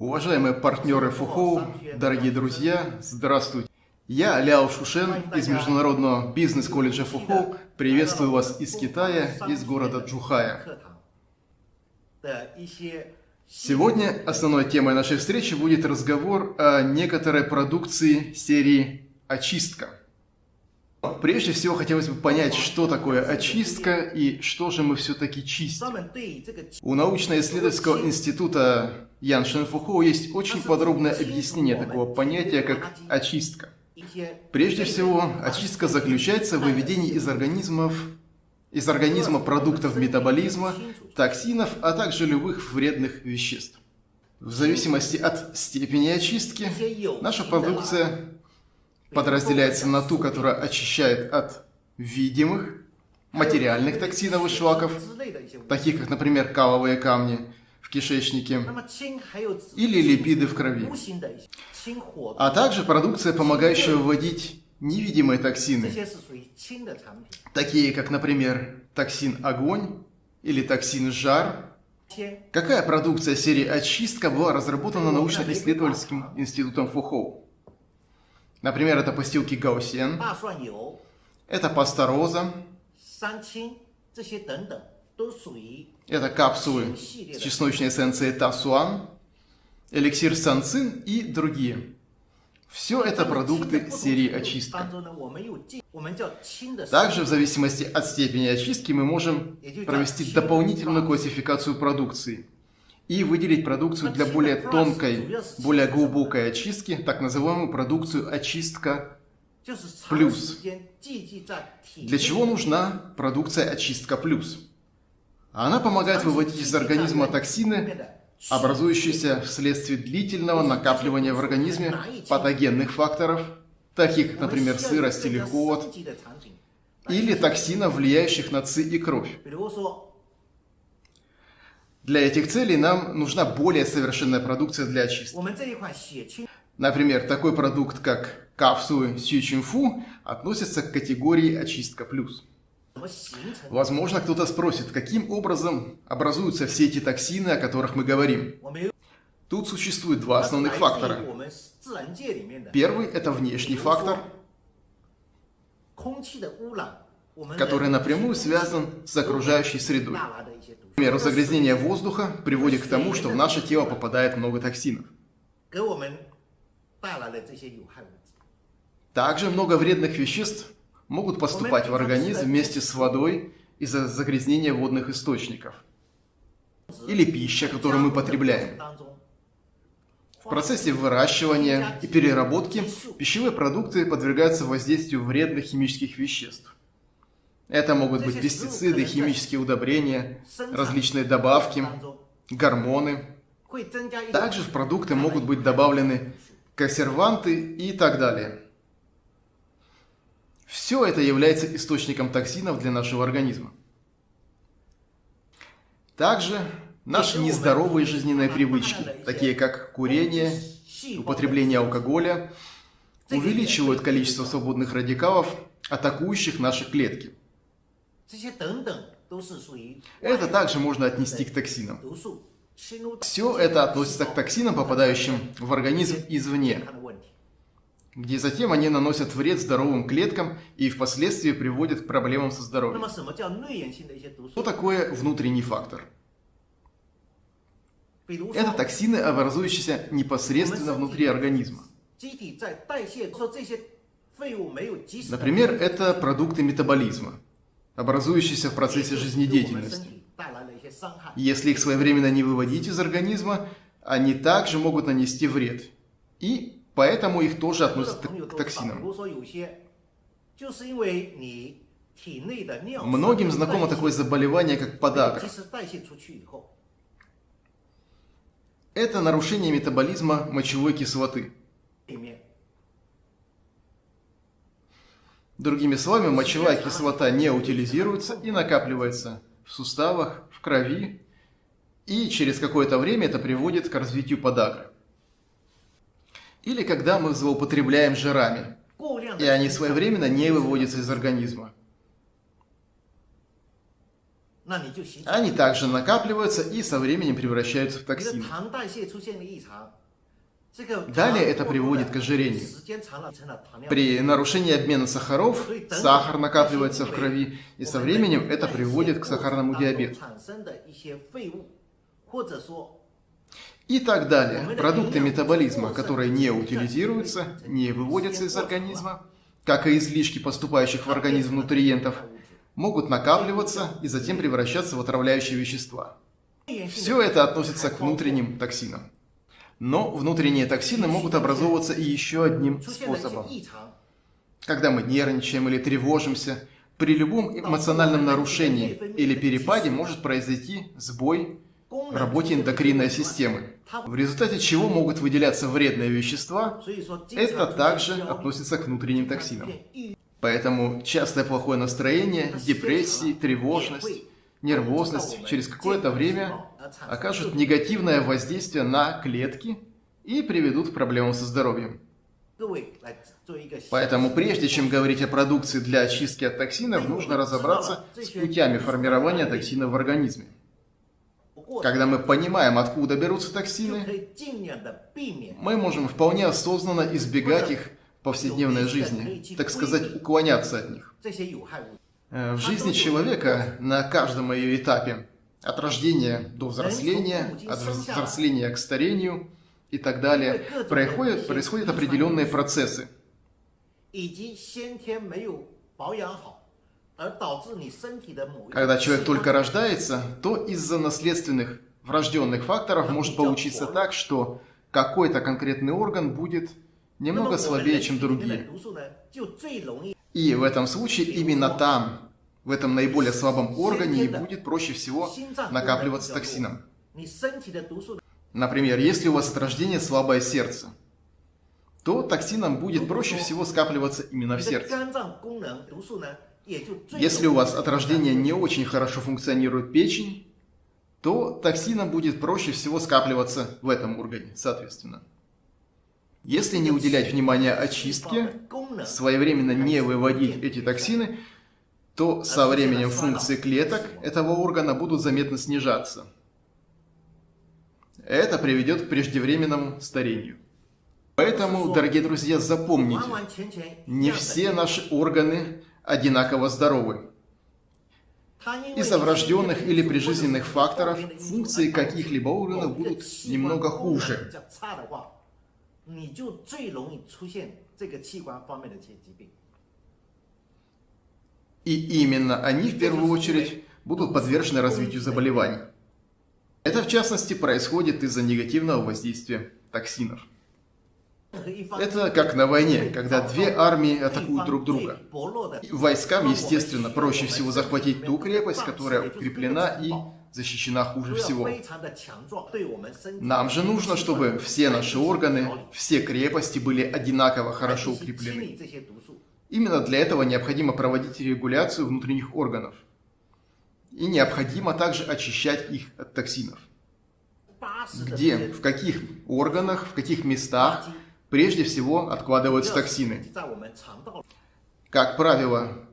Уважаемые партнеры ФУХОУ, дорогие друзья, здравствуйте. Я Ляо Шушен из Международного бизнес-колледжа ФУХОУ. Приветствую вас из Китая, из города Джухая. Сегодня основной темой нашей встречи будет разговор о некоторой продукции серии «Очистка». Прежде всего, хотелось бы понять, что такое очистка и что же мы все-таки чистим. У научно-исследовательского института Ян Шенфухоу есть очень подробное объяснение такого понятия, как очистка. Прежде всего, очистка заключается в выведении из организмов из организма продуктов метаболизма, токсинов, а также любых вредных веществ. В зависимости от степени очистки, наша продукция подразделяется на ту, которая очищает от видимых материальных токсинов и шлаков, таких как, например, каловые камни в кишечнике или липиды в крови, а также продукция, помогающая выводить невидимые токсины, такие как, например, токсин огонь или токсин жар. Какая продукция серии «Очистка» была разработана научно-исследовательским институтом Фухоу? Например, это постилки гаусен, это паста роза, это капсулы с чесночной эссенцией тасуан, эликсир санцин и другие. Все это продукты серии очистка. Также в зависимости от степени очистки мы можем провести дополнительную классификацию продукции – и выделить продукцию для более тонкой, более глубокой очистки, так называемую продукцию очистка плюс. Для чего нужна продукция очистка плюс? Она помогает выводить из организма токсины, образующиеся вследствие длительного накапливания в организме патогенных факторов, таких как, например, сырость или холод, или токсинов, влияющих на ЦИ и кровь. Для этих целей нам нужна более совершенная продукция для очистки. Например, такой продукт, как капсулы Сючинфу, относится к категории очистка плюс. Возможно, кто-то спросит, каким образом образуются все эти токсины, о которых мы говорим. Тут существует два основных фактора. Первый – это внешний фактор, который напрямую связан с окружающей средой. Например, загрязнение воздуха приводит к тому, что в наше тело попадает много токсинов. Также много вредных веществ могут поступать в организм вместе с водой из-за загрязнения водных источников. Или пища, которую мы потребляем. В процессе выращивания и переработки пищевые продукты подвергаются воздействию вредных химических веществ. Это могут быть пестициды, химические удобрения, различные добавки, гормоны. Также в продукты могут быть добавлены консерванты и так далее. Все это является источником токсинов для нашего организма. Также наши нездоровые жизненные привычки, такие как курение, употребление алкоголя, увеличивают количество свободных радикалов, атакующих наши клетки – это также можно отнести к токсинам. Все это относится к токсинам, попадающим в организм извне, где затем они наносят вред здоровым клеткам и впоследствии приводят к проблемам со здоровьем. Что такое внутренний фактор? Это токсины, образующиеся непосредственно внутри организма. Например, это продукты метаболизма образующиеся в процессе жизнедеятельности. Если их своевременно не выводить из организма, они также могут нанести вред. И поэтому их тоже относят к токсинам. Многим знакомо такое заболевание, как подагра. Это нарушение метаболизма мочевой кислоты. Другими словами, мочевая кислота не утилизируется и накапливается в суставах, в крови, и через какое-то время это приводит к развитию подагры. Или когда мы злоупотребляем жирами, и они своевременно не выводятся из организма. Они также накапливаются и со временем превращаются в 你的 токсины. Далее это приводит к ожирению. При нарушении обмена сахаров сахар накапливается в крови, и со временем это приводит к сахарному диабету. И так далее. Продукты метаболизма, которые не утилизируются, не выводятся из организма, как и излишки поступающих в организм нутриентов, могут накапливаться и затем превращаться в отравляющие вещества. Все это относится к внутренним токсинам. Но внутренние токсины могут образовываться и еще одним способом. Когда мы нервничаем или тревожимся, при любом эмоциональном нарушении или перепаде может произойти сбой в работе эндокринной системы, в результате чего могут выделяться вредные вещества, это также относится к внутренним токсинам. Поэтому частое плохое настроение, депрессии, тревожность нервозность через какое-то время окажут негативное воздействие на клетки и приведут к проблемам со здоровьем. Поэтому прежде чем говорить о продукции для очистки от токсинов, нужно разобраться с путями формирования токсинов в организме. Когда мы понимаем, откуда берутся токсины, мы можем вполне осознанно избегать их в повседневной жизни, так сказать, уклоняться от них. Э, в жизни человека на каждом ее этапе, от рождения до взросления, от взросления к старению и так далее, происходят, происходят определенные процессы. Когда человек только рождается, то из-за наследственных врожденных факторов может получиться так, что какой-то конкретный орган будет немного слабее, чем другие. И в этом случае именно там, в этом наиболее слабом органе, и будет проще всего накапливаться токсином. Например, если у вас от рождения слабое сердце, то токсином будет проще всего скапливаться именно в сердце. Если у вас от рождения не очень хорошо функционирует печень, то токсином будет проще всего скапливаться в этом органе, соответственно. Если не уделять внимания очистке, своевременно не выводить эти токсины, то со временем функции клеток этого органа будут заметно снижаться. Это приведет к преждевременному старению. Поэтому, дорогие друзья, запомните, не все наши органы одинаково здоровы. Из-за врожденных или прижизненных факторов функции каких-либо органов будут немного хуже. 比较差的话，你就最容易出现这个器官方面的一些疾病。 И именно они в первую очередь будут подвержены развитию заболеваний. Это в частности происходит из-за негативного воздействия токсинов. 任何一方 Это как на войне, когда две армии атакуют друг друга. 最薄弱的 И Войскам, естественно, проще всего захватить ту крепость, которая укреплена и защищена хуже всего. Нам же нужно, чтобы все наши органы, все крепости были одинаково хорошо укреплены. Именно для этого необходимо проводить регуляцию внутренних органов. И необходимо также очищать их от токсинов. Где, в каких органах, в каких местах прежде всего откладываются токсины? Как правило,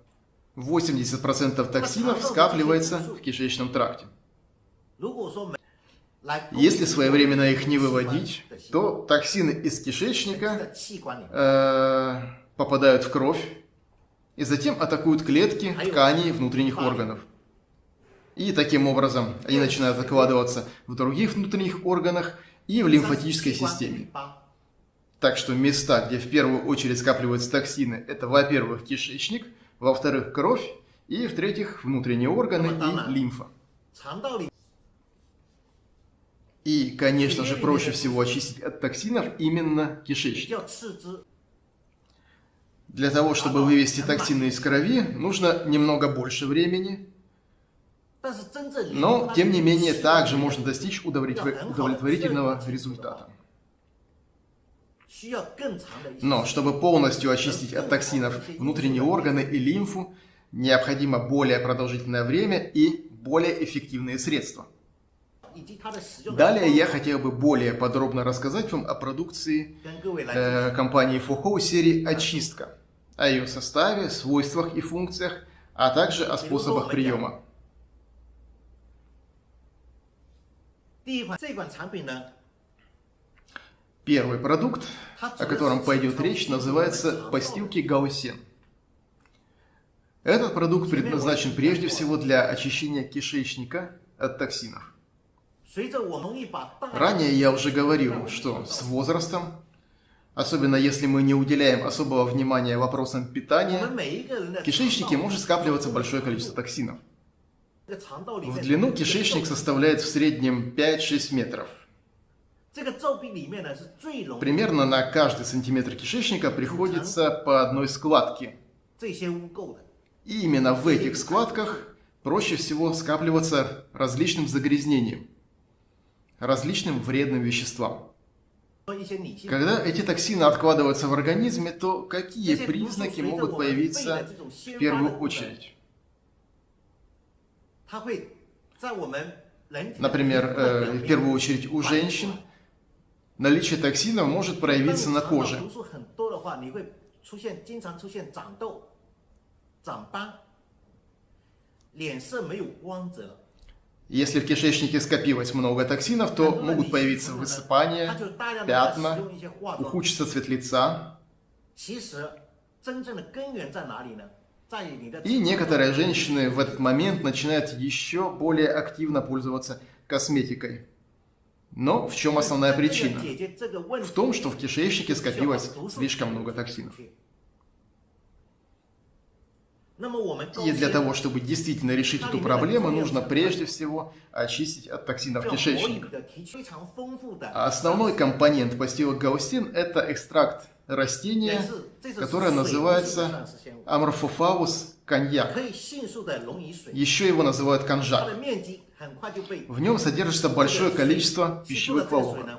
80% токсинов скапливается в кишечном тракте. Если своевременно их не выводить, то токсины из кишечника э, попадают в кровь и затем атакуют клетки, ткани внутренних органов. И таким образом они начинают откладываться в других внутренних органах и в лимфатической системе. Так что места, где в первую очередь скапливаются токсины, это, во-первых, кишечник, во-вторых, кровь, и, в-третьих, внутренние органы и лимфа. И, конечно же, проще всего очистить от токсинов именно кишечник. Для того, чтобы вывести токсины из крови, нужно немного больше времени. Но, тем не менее, также можно достичь удовлетворительного результата. Но, чтобы полностью очистить от токсинов внутренние органы и лимфу, необходимо более продолжительное время и более эффективные средства. Далее я хотел бы более подробно рассказать вам о продукции э, компании Фухоу серии «Очистка», о ее составе, свойствах и функциях, а также о способах приема. Первый продукт, о котором пойдет речь, называется «Постилки Гаусен». Этот продукт предназначен прежде всего для очищения кишечника от токсинов. Ранее я уже говорил, что с возрастом, особенно если мы не уделяем особого внимания вопросам питания, в кишечнике может скапливаться большое количество токсинов. В длину кишечник составляет в среднем 5-6 метров. Примерно на каждый сантиметр кишечника приходится по одной складке. И именно в этих складках проще всего скапливаться различным загрязнением различным вредным веществам. Когда эти токсины откладываются в организме, то какие признаки могут появиться в первую очередь? Например, ну, э, в первую очередь у женщин наличие токсинов может проявиться на коже. Если в кишечнике скопилось много токсинов, то могут появиться высыпания, пятна, ухудшится цвет лица. И некоторые женщины в этот момент начинают еще более активно пользоваться косметикой. Но в чем основная причина? В том, что в кишечнике скопилось слишком много токсинов. И для того, чтобы действительно решить эту проблему, нужно прежде всего очистить от токсинов кишечник. А основной компонент пастилок гаустин – это экстракт растения, которое называется Amorphophallus konjac. Еще его называют конжак. В нем содержится большое количество пищевых волокон.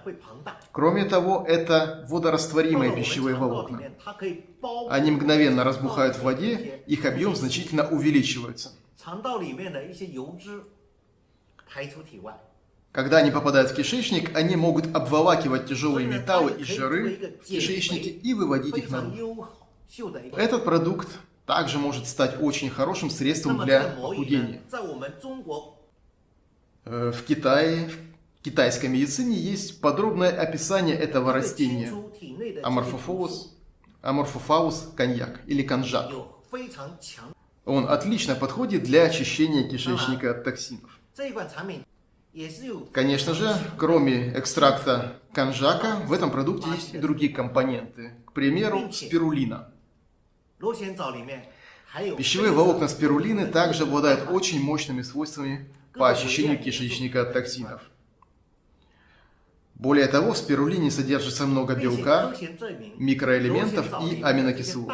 Кроме того, это водорастворимые пищевые волокна. Они мгновенно разбухают в воде, их объем значительно увеличивается. Когда они попадают в кишечник, они могут обволакивать тяжелые металлы и жиры в кишечнике и выводить их наружу. Этот продукт также может стать очень хорошим средством для похудения. Э, в Китае, в китайской медицине есть подробное описание этого растения. Amorphophallus, Amorphophallus konjac или конжак. Он отлично подходит для очищения кишечника от токсинов. Конечно же, кроме экстракта конжака, в этом продукте есть и другие компоненты. К примеру, спирулина. Пищевые волокна спирулины также обладают очень мощными свойствами по очищению кишечника от токсинов. Более того, в спирулине содержится много белка, микроэлементов и аминокислот.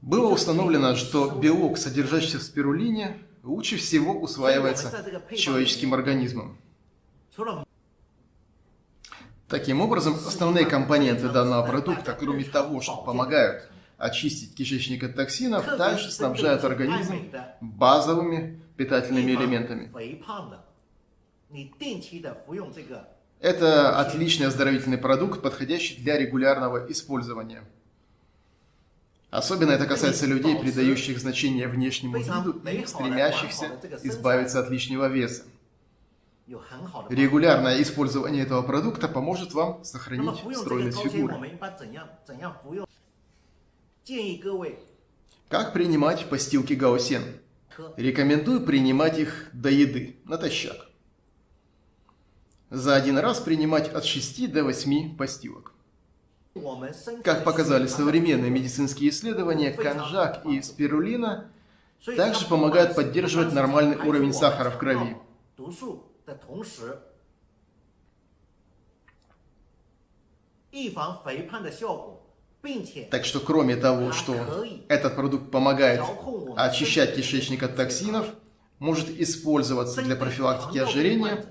Было установлено, что белок, содержащийся в спирулине, лучше всего усваивается человеческим организмом. Таким образом, основные компоненты данного продукта, кроме того, что помогают очистить кишечник от токсинов, дальше снабжают организм базовыми питательными элементами. Это отличный оздоровительный продукт, подходящий для регулярного использования. Особенно это касается людей, придающих значение внешнему виду и стремящихся избавиться от лишнего веса. Регулярное использование этого продукта поможет вам сохранить ну, стройность фигуры. Как принимать постилки гаусен? Рекомендую принимать их до еды, натощак. За один раз принимать от 6 до 8 постилок. Как показали современные медицинские исследования, конжак и спирулина также помогают поддерживать нормальный уровень сахара в крови. 毒素的同时，预防肥胖的效果，并且 Так что кроме того, что этот продукт помогает очищать кишечник от токсинов, может использоваться для профилактики ожирения,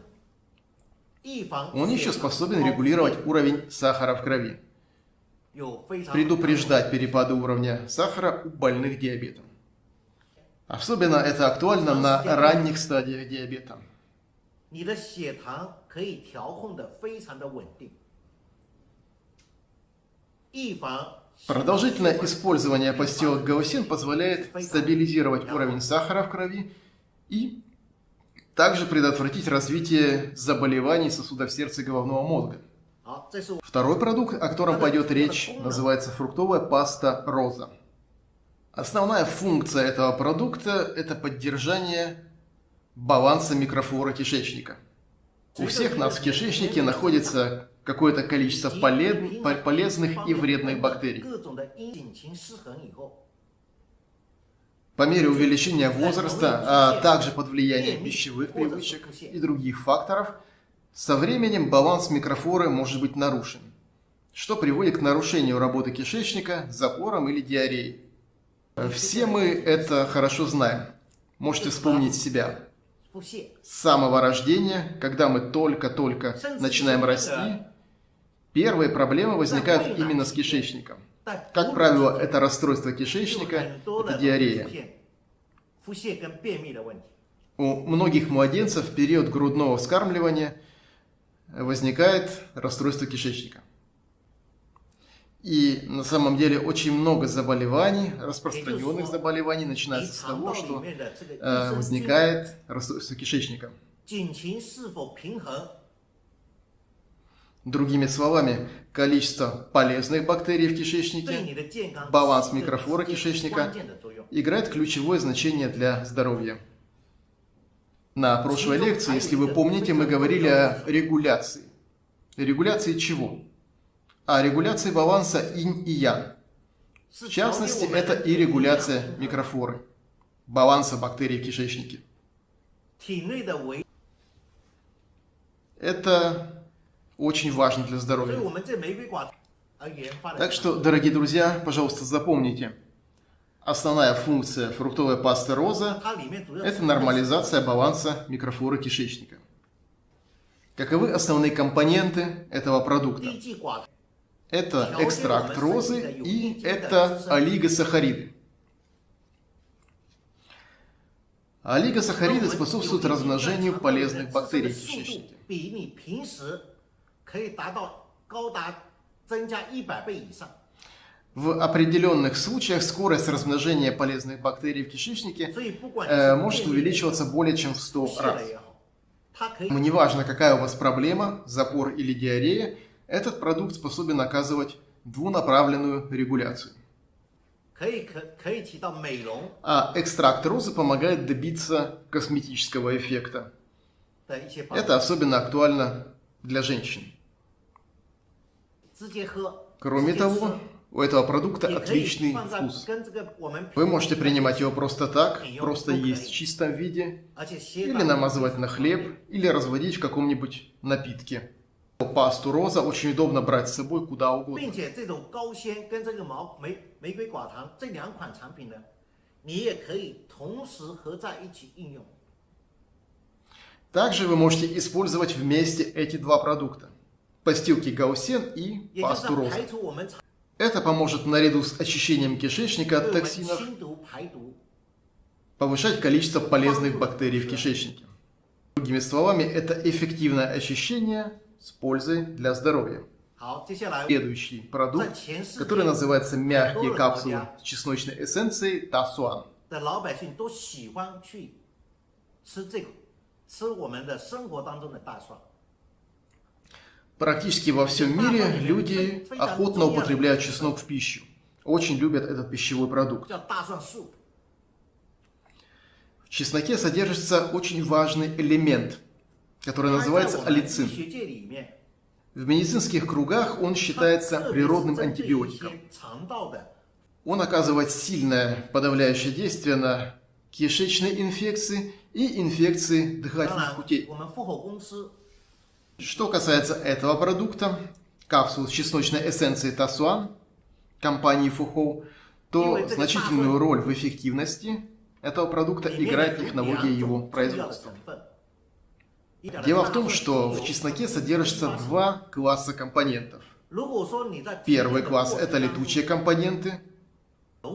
预防 он еще 血糖 способен 高 регулировать уровень сахара в крови, 有非常 предупреждать перепады уровня сахара у больных диабетом. Особенно это актуально на ранних стадиях диабета. 你的血糖可以调控的非常的稳定，预防 Продолжительное использование постилок гаусин позволяет стабилизировать уровень сахара в крови и также предотвратить развитие заболеваний сосудов сердца и головного мозга. Второй продукт, о котором пойдет речь, называется фруктовая паста роза. Основная функция этого продукта – это поддержание баланса микрофлоры кишечника. У всех нас в кишечнике находится какое-то количество полез, полезных и вредных бактерий. По мере увеличения возраста, а также под влиянием пищевых привычек и других факторов, со временем баланс микрофлоры может быть нарушен, что приводит к нарушению работы кишечника, запорам или диареей. Все мы это хорошо знаем. Можете вспомнить себя. С самого рождения, когда мы только-только начинаем расти, первые проблемы возникают именно с кишечником. 但 Как правило, это расстройство кишечника, 很多的 это диарея. 腹泻腹泻跟便秘的问题。 У многих младенцев в период грудного вскармливания возникает расстройство кишечника. И на самом деле очень много заболеваний, распространенных заболеваний, 你 начинается с 肠 того, 道里 что 面的这个 э, 益生菌 возникает расстройство кишечника. 菌群是否平衡， Другими словами, количество полезных бактерий в кишечнике, баланс микрофлоры кишечника играет ключевое значение для здоровья. На прошлой лекции, если вы помните, мы говорили о регуляции. Регуляции чего? О регуляции баланса инь и ян. В частности, это и регуляция микрофлоры, баланса бактерий в кишечнике. Это очень важно для здоровья. Так что, дорогие друзья, пожалуйста, запомните. Основная функция фруктовой пасты роза – это нормализация баланса микрофлоры кишечника. Каковы основные компоненты этого продукта? Это экстракт розы и это олигосахариды. Олигосахариды способствуют размножению полезных бактерий в кишечнике. 比你平时可以达到高达增加一百倍以上。 В определенных случаях скорость размножения полезных бактерий в кишечнике 所以不管 э, 你 может 是便秘 увеличиваться более чем в 100 泻 раз. 了也好，它可以 Неважно, какая у вас проблема, запор или диарея, этот продукт способен оказывать двунаправленную регуляцию. 可以可可以起到美容 А экстракт розы помогает добиться косметического эффекта. 的一些帮助 Это особенно актуально для женщин. Кроме того, у этого продукта отличный вкус. Вы можете принимать его просто так, просто есть в чистом виде, или намазывать на хлеб, или разводить в каком-нибудь напитке. Пасту роза очень удобно брать с собой куда угодно. Также вы можете использовать вместе эти два продукта постилки гаусен и пасту роз. Это поможет наряду с очищением кишечника от токсинов повышать количество полезных бактерий в кишечнике. Другими словами, это эффективное очищение с пользой для здоровья. Следующий продукт, который называется мягкие капсулы с чесночной эссенцией Тасуан. Практически во всем мире люди охотно употребляют чеснок в пищу. Очень любят этот пищевой продукт. В чесноке содержится очень важный элемент, который называется алицин. В медицинских кругах он считается природным антибиотиком. Он оказывает сильное подавляющее действие на кишечные инфекции и инфекции дыхательных путей. Что касается этого продукта, капсул с чесночной эссенцией Тасуан компании Фухоу, то значительную роль в эффективности этого продукта играет технология его производства. Дело в том, что в чесноке содержится два класса компонентов. Первый класс – это летучие компоненты.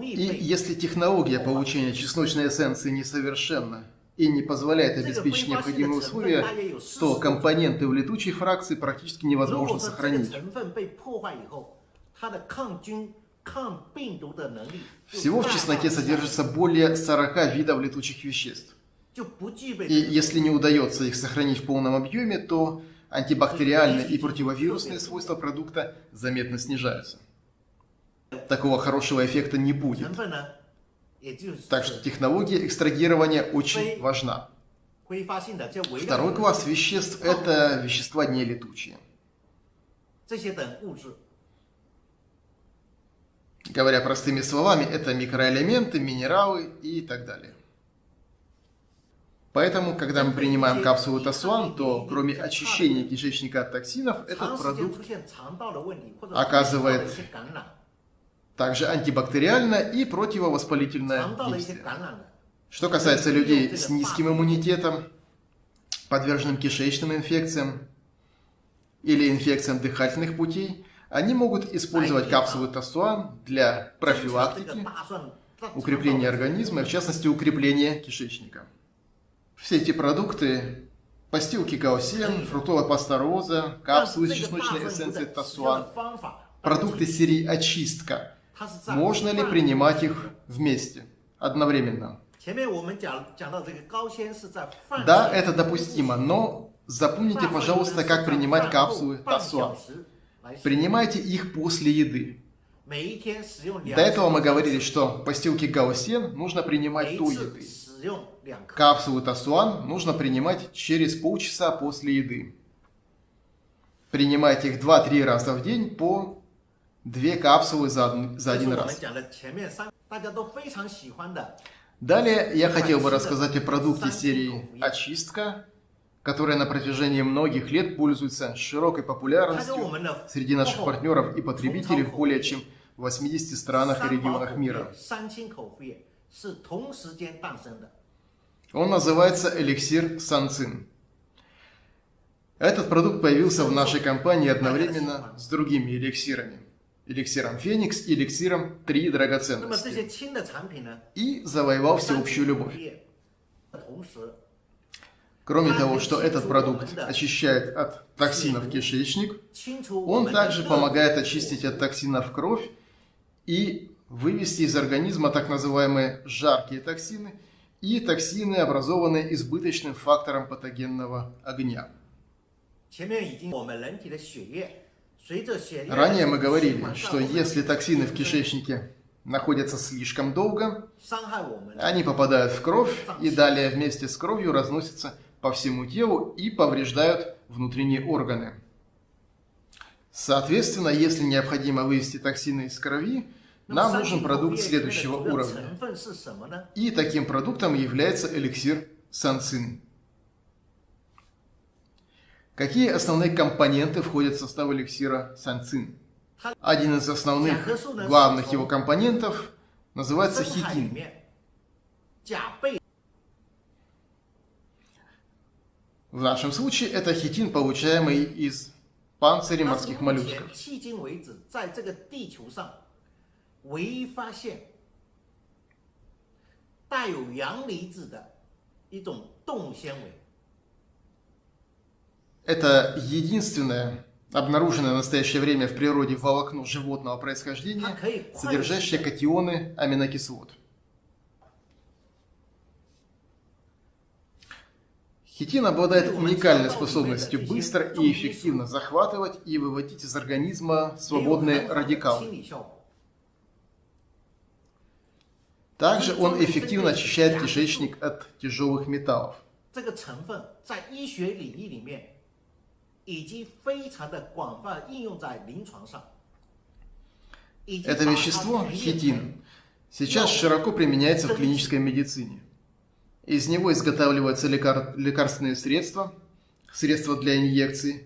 И если технология получения чесночной эссенции несовершенна, и не позволяет обеспечить необходимые условия, то компоненты в летучей фракции практически невозможно сохранить. Всего в чесноке содержится более 40 видов летучих веществ. И если не удается их сохранить в полном объеме, то антибактериальные и противовирусные свойства продукта заметно снижаются. Такого хорошего эффекта не будет. Так что технология экстрагирования очень важна. Второй класс веществ – это вещества нелетучие. Говоря простыми словами, это микроэлементы, минералы и так далее. Поэтому, когда мы принимаем капсулу Тасуан, то кроме очищения кишечника от токсинов, этот продукт оказывает также антибактериально и противовоспалительное действие. Что касается людей с низким иммунитетом, подверженным кишечным инфекциям или инфекциям дыхательных путей, они могут использовать капсулы Тасуан для профилактики, укрепления организма в частности, укрепления кишечника. Все эти продукты – постилки гаусен, фруктовая паста роза, капсулы с чесночной эссенцией Тасуан, продукты серии «Очистка» Можно ли принимать их вместе, одновременно? Да, это допустимо, но запомните, пожалуйста, как принимать капсулы тасуа. Принимайте их после еды. До этого мы говорили, что постилки гаусен нужно принимать до еды. Капсулы тасуан нужно принимать через полчаса после еды. Принимайте их 2-3 раза в день по Две капсулы за, за один раз. Далее я хотел бы рассказать о продукте серии «Очистка», которая на протяжении многих лет пользуется широкой популярностью среди наших партнеров и потребителей в более чем 80 странах и регионах мира. Он называется эликсир санцин. Этот продукт появился в нашей компании одновременно с другими эликсирами эликсиром Феникс и эликсиром Три драгоценности и завоевал всеобщую любовь. Кроме того, что этот продукт очищает от токсинов кишечник, он также помогает очистить от токсинов кровь и вывести из организма так называемые жаркие токсины и токсины, образованные избыточным фактором патогенного огня. Ранее мы говорили, что если токсины в кишечнике находятся слишком долго, они попадают в кровь и далее вместе с кровью разносятся по всему телу и повреждают внутренние органы. Соответственно, если необходимо вывести токсины из крови, нам нужен продукт следующего уровня. И таким продуктом является эликсир санцин. Какие основные компоненты входят в состав эликсира санцин? Один из основных, главных его компонентов называется хитин. В нашем случае это хитин, получаемый из панцирей морских моллюсков. Это единственное обнаруженное в настоящее время в природе волокно животного происхождения, содержащее катионы аминокислот. Хитин обладает уникальной способностью быстро и эффективно захватывать и выводить из организма свободные радикалы. Также он эффективно очищает кишечник от тяжелых металлов. 已经非常的广泛应用在临床上。已经 Это 把它 вещество, 提炼成 хитин, сейчас широко применяется в клинической медицине. Из него изготавливаются лекар- лекарственные средства, средства для инъекций,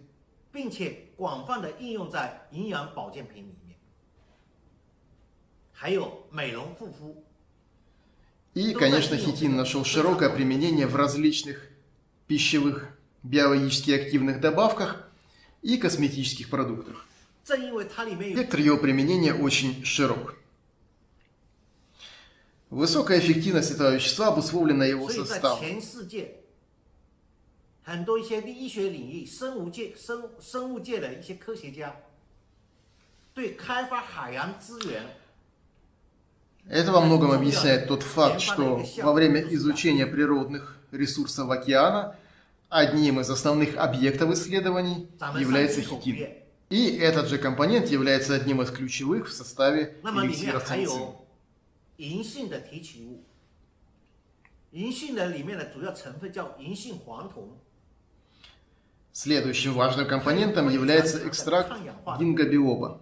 并且广泛的应用在营养保健品里面，还有美容护肤。 И, конечно, хитин нашел широкое применение в различных пищевых биологически активных добавках и косметических продуктах. Спектр его применения очень широк. Высокая эффективность этого вещества обусловлена его составом. Это во многом объясняет тот факт, что во время изучения природных ресурсов океана – одним из основных объектов исследований является хитин. И этот же компонент является одним из ключевых в составе эликсира санцин. 银杏的提取物，银杏的里面的主要成分叫银杏黄酮。Следующим важным компонентом является экстракт гингобиоба.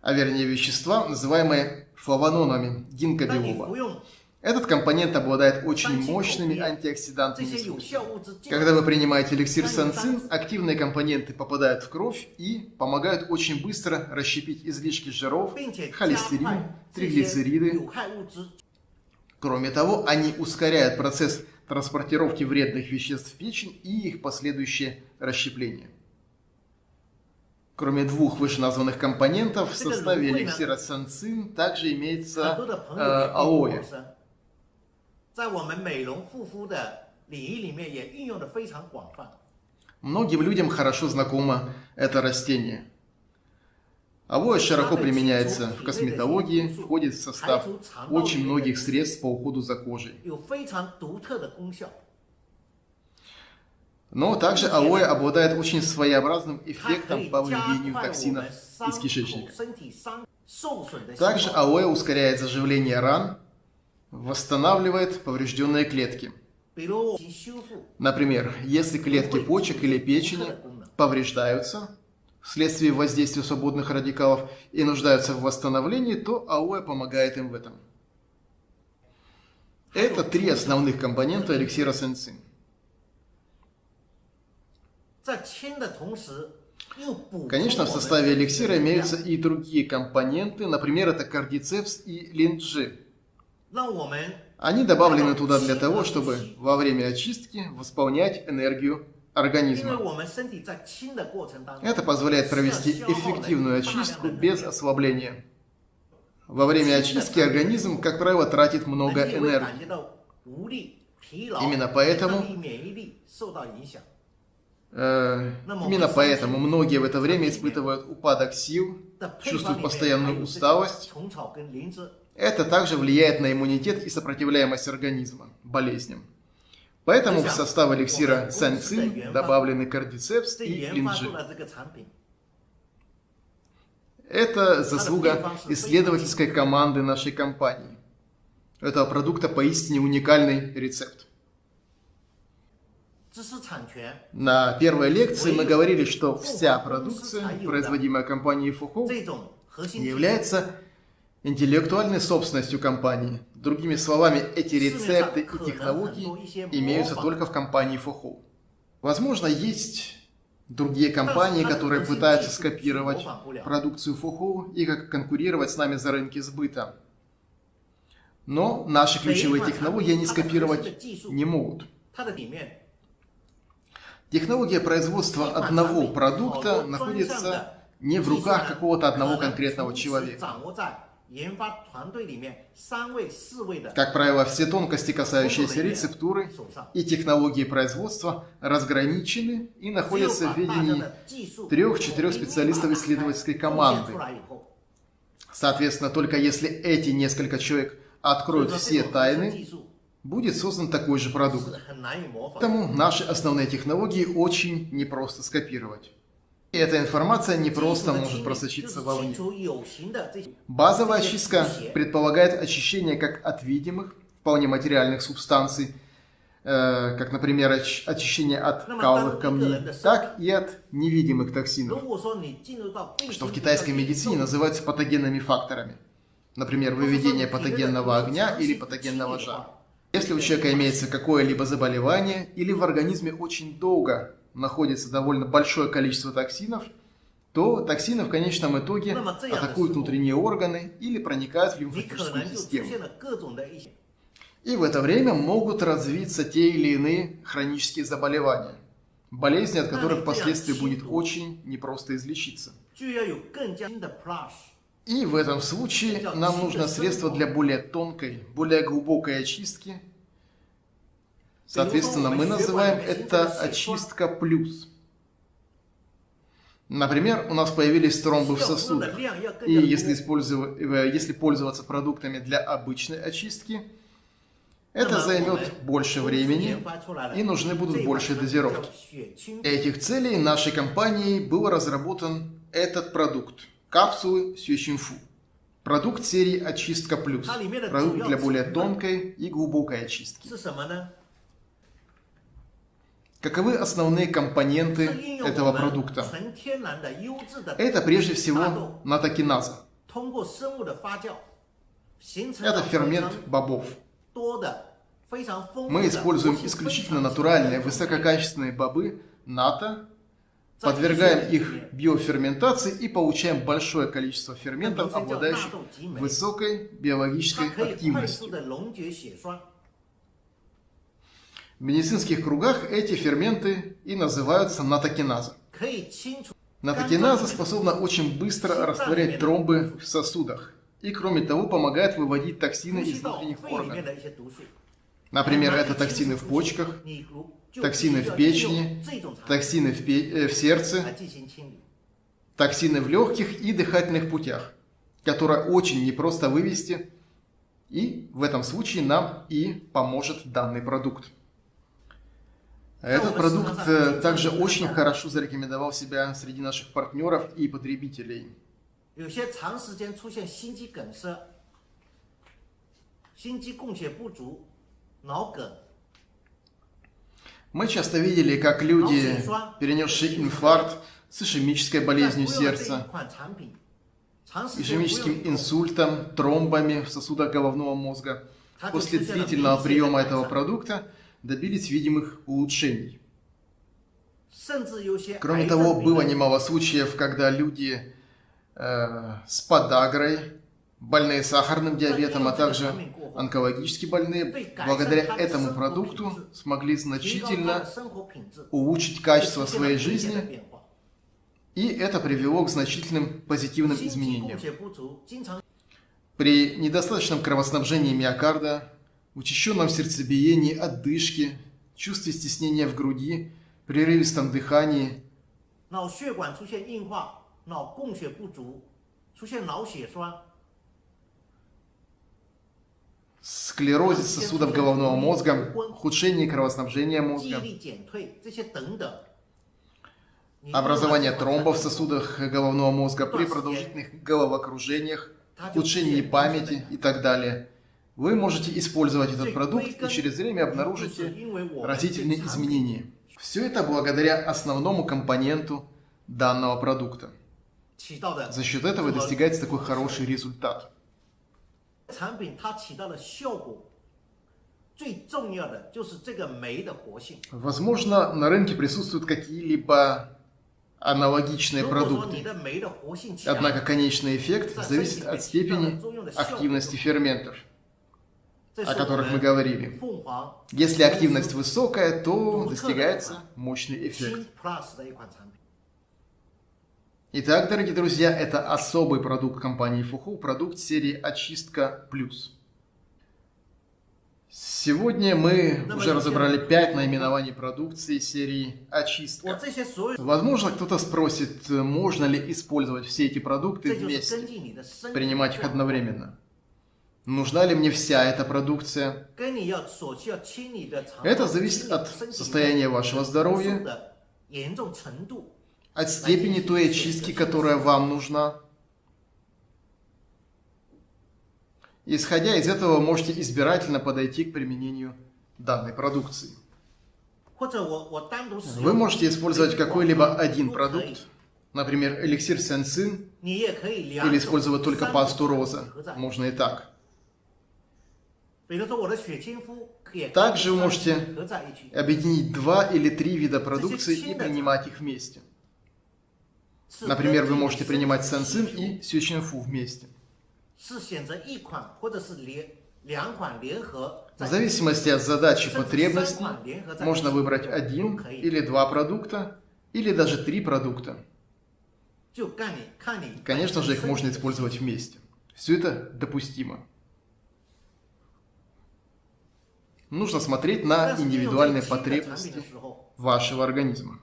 А вернее вещества, называемые флавононами гинкобиоба. Этот компонент обладает очень мощными антиоксидантными свойствами. Когда вы принимаете эликсир санцин, активные компоненты попадают в кровь и помогают очень быстро расщепить излишки жиров, холестерин, триглицериды. Кроме того, они ускоряют процесс транспортировки вредных веществ в печень и их последующее расщепление. Кроме двух вышеназванных компонентов, в составе эликсира санцин также имеется э, алоэ. 在我们美容护肤的领域里面也运用的非常广泛。Многим людям хорошо знакомо это растение. Алоэ широко применяется в косметологии, входит в состав очень многих средств по уходу за кожей. Но также алоэ обладает очень своеобразным эффектом по выведению токсинов из кишечника. Также алоэ ускоряет заживление ран, восстанавливает поврежденные клетки. Например, если клетки почек или печени повреждаются вследствие воздействия свободных радикалов и нуждаются в восстановлении, то алоэ помогает им в этом. Это три основных компонента эликсира сенцин. Конечно, в составе эликсира имеются и другие компоненты, например, это кардицепс и линджи. Они добавлены туда для того, чтобы во время очистки восполнять энергию организма. Это позволяет провести эффективную очистку без ослабления. Во время очистки организм, как правило, тратит много энергии. Именно поэтому, э, именно поэтому многие в это время испытывают упадок сил, чувствуют постоянную усталость, это также влияет на иммунитет и сопротивляемость организма болезням. Поэтому в состав эликсира санцин добавлены кардицепс и линджи. Это заслуга исследовательской команды нашей компании. У этого продукта поистине уникальный рецепт. На первой лекции мы говорили, что вся продукция, производимая компанией Фухо, является интеллектуальной собственностью компании. Другими словами, эти рецепты и технологии имеются только в компании Фохо. Возможно, есть другие компании, которые пытаются скопировать продукцию Фохо и как конкурировать с нами за рынки сбыта. Но наши ключевые технологии они скопировать не могут. Технология производства одного продукта находится не в руках какого-то одного конкретного человека. Как правило, все тонкости, касающиеся рецептуры и технологии производства, разграничены и находятся в ведении трех-четырех специалистов исследовательской команды. Соответственно, только если эти несколько человек откроют все тайны, будет создан такой же продукт. Поэтому наши основные технологии очень непросто скопировать. И эта информация не просто может просочиться вовне. Базовая очистка предполагает очищение как от видимых, вполне материальных субстанций, э, как, например, оч очищение от каловых камней, так и от невидимых токсинов, что в китайской медицине называются патогенными факторами. Например, выведение патогенного огня или патогенного жара. Если у человека имеется какое-либо заболевание или в организме очень долго находится довольно большое количество токсинов, то токсины в конечном итоге атакуют внутренние органы или проникают в лимфатическую систему. И в это время могут развиться те или иные хронические заболевания, болезни, от которых впоследствии будет очень непросто излечиться. И в этом случае нам нужно средство для более тонкой, более глубокой очистки Соответственно, мы называем это очистка плюс. Например, у нас появились тромбы в сосудах, и если, использовать, если пользоваться продуктами для обычной очистки, это займет больше времени и нужны будут большие дозировки. Этих целей нашей компанией был разработан этот продукт – капсулы Сюэчинфу. Продукт серии «Очистка плюс». Продукт для более тонкой и глубокой очистки. Каковы основные компоненты этого продукта? Это прежде всего натокиназа. Это фермент бобов. Мы используем исключительно натуральные, высококачественные бобы НАТО, подвергаем их биоферментации и получаем большое количество ферментов, обладающих высокой биологической активностью. В медицинских кругах эти ферменты и называются натокиназа. Натокиназа способна очень быстро растворять тромбы в сосудах и, кроме того, помогает выводить токсины из внутренних органов. Например, это токсины в почках, токсины в печени, токсины в, пе э, в сердце, токсины в легких и дыхательных путях, которые очень непросто вывести, и в этом случае нам и поможет данный продукт. Этот продукт э, также очень хорошо зарекомендовал себя среди наших партнеров и потребителей. Мы часто видели, как люди, перенесшие инфаркт с ишемической болезнью сердца, ишемическим инсультом, тромбами в сосудах головного мозга, после длительного приема этого продукта добились видимых улучшений. Кроме того, было немало случаев, когда люди э, с подагрой, больные сахарным диабетом, а также онкологически больные, благодаря этому продукту смогли значительно улучшить качество своей жизни, и это привело к значительным позитивным изменениям. При недостаточном кровоснабжении миокарда учащенном сердцебиении, отдышке, чувстве стеснения в груди, прерывистом дыхании. Склерозе сосудов головного мозга, ухудшение кровоснабжения мозга, образование тромбов в сосудах головного мозга при продолжительных головокружениях, ухудшении памяти и так далее – вы можете использовать этот продукт и через время обнаружите разительные изменения. Все это благодаря основному компоненту данного продукта. За счет этого достигается такой хороший результат. Возможно, на рынке присутствуют какие-либо аналогичные продукты. Однако конечный эффект зависит от степени активности ферментов о которых мы говорили. Если активность высокая, то достигается мощный эффект. Итак, дорогие друзья, это особый продукт компании Фуху, продукт серии «Очистка плюс». Сегодня мы уже разобрали 5 наименований продукции серии «Очистка». Возможно, кто-то спросит, можно ли использовать все эти продукты вместе, принимать их одновременно. Нужна ли мне вся эта продукция? Это зависит от состояния вашего здоровья, от степени той очистки, которая вам нужна. Исходя из этого, вы можете избирательно подойти к применению данной продукции. Вы можете использовать какой-либо один продукт, например, эликсир сенсин, или использовать только пасту роза. Можно и так. Также вы можете объединить два или три вида продукции и принимать их вместе. Например, вы можете принимать сенсин и сючинфу вместе. В зависимости от задачи и потребностей можно выбрать один или два продукта, или даже три продукта. Конечно же, их можно использовать вместе. Все это допустимо. Нужно смотреть на индивидуальные потребности вашего организма.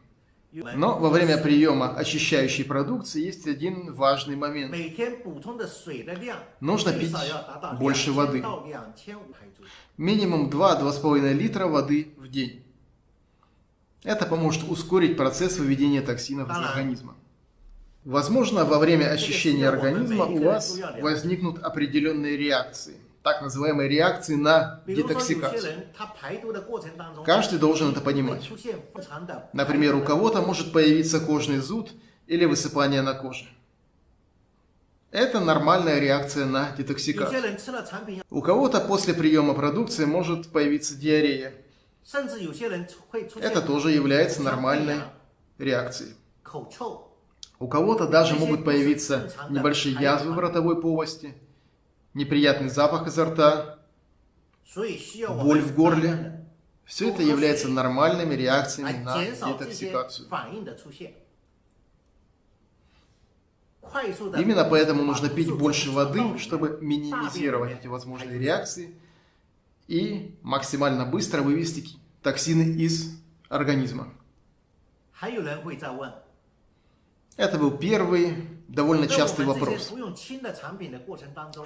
Но во время приема очищающей продукции есть один важный момент. Нужно пить больше воды. Минимум 2-2,5 литра воды в день. Это поможет ускорить процесс выведения токсинов из организма. Возможно, во время очищения организма у вас возникнут определенные реакции так называемой реакции на детоксикацию. Каждый должен это понимать. Например, у кого-то может появиться кожный зуд или высыпание на коже. Это нормальная реакция на детоксикацию. У кого-то после приема продукции может появиться диарея. Это тоже является нормальной реакцией. У кого-то даже могут появиться небольшие язвы в ротовой полости – неприятный запах изо рта, боль в горле. Все это является нормальными реакциями на детоксикацию. Именно поэтому нужно пить больше воды, чтобы минимизировать эти возможные реакции и максимально быстро вывести токсины из организма. Это был первый довольно частый вопрос.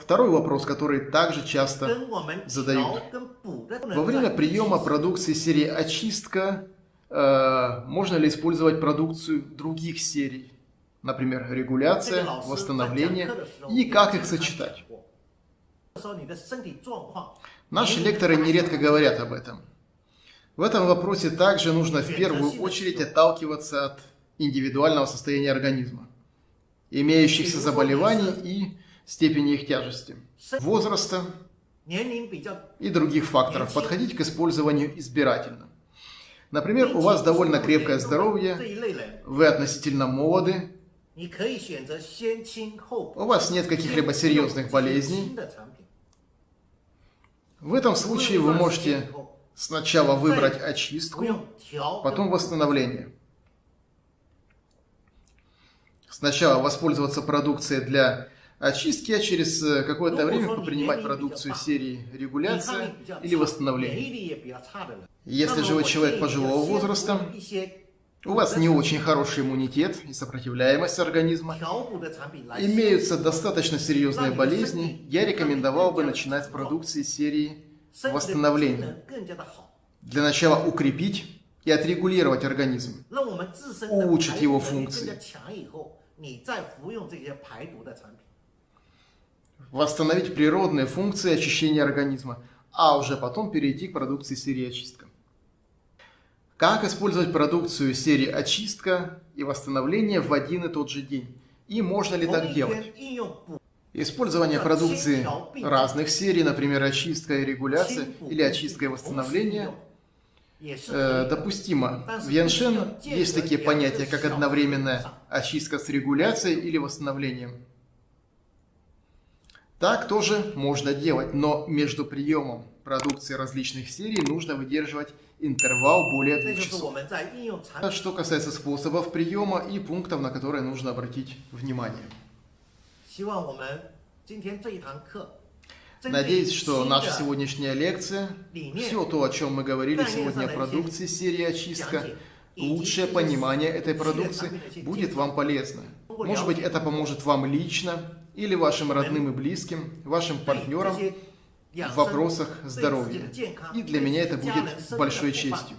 Второй вопрос, который также часто задают. Во время приема продукции серии «Очистка» э, можно ли использовать продукцию других серий? Например, регуляция, восстановление и как их сочетать? Наши лекторы нередко говорят об этом. В этом вопросе также нужно в первую очередь отталкиваться от индивидуального состояния организма имеющихся заболеваний и степени их тяжести, возраста и других факторов. Подходить к использованию избирательно. Например, у вас довольно крепкое здоровье, вы относительно молоды, у вас нет каких-либо серьезных болезней. В этом случае вы можете сначала выбрать очистку, потом восстановление сначала воспользоваться продукцией для очистки, а через э, какое-то время принимать продукцию серии регуляция или восстановления. Если же вы человек пожилого возраста, у вас не очень хороший иммунитет и сопротивляемость организма, имеются достаточно серьезные болезни, я рекомендовал бы начинать с продукции серии восстановления. Для начала укрепить и отрегулировать организм, улучшить его функции. 更加强以后，你再服用这些排毒的产品。 восстановить природные функции очищения организма, а уже потом перейти к продукции серии очистка. Как использовать продукцию серии очистка и восстановление в один и тот же день? И можно ли 同 так 一 делать? 天应用补 Использование продукции разных серий, например, очистка и регуляция 清补 или очистка и 同时应 восстановление, 用也是 э, 可以的 допустимо. В Яншен есть такие понятия, как одновременная очистка с регуляцией или восстановлением. Так тоже можно делать, но между приемом продукции различных серий нужно выдерживать интервал более двух часов. Что касается способов приема и пунктов, на которые нужно обратить внимание. Надеюсь, что наша сегодняшняя лекция, все то, о чем мы говорили сегодня о продукции серии «Очистка», лучшее понимание этой продукции будет вам полезно. Может быть, это поможет вам лично или вашим родным и близким, вашим партнерам в вопросах здоровья. И для меня это будет большой честью.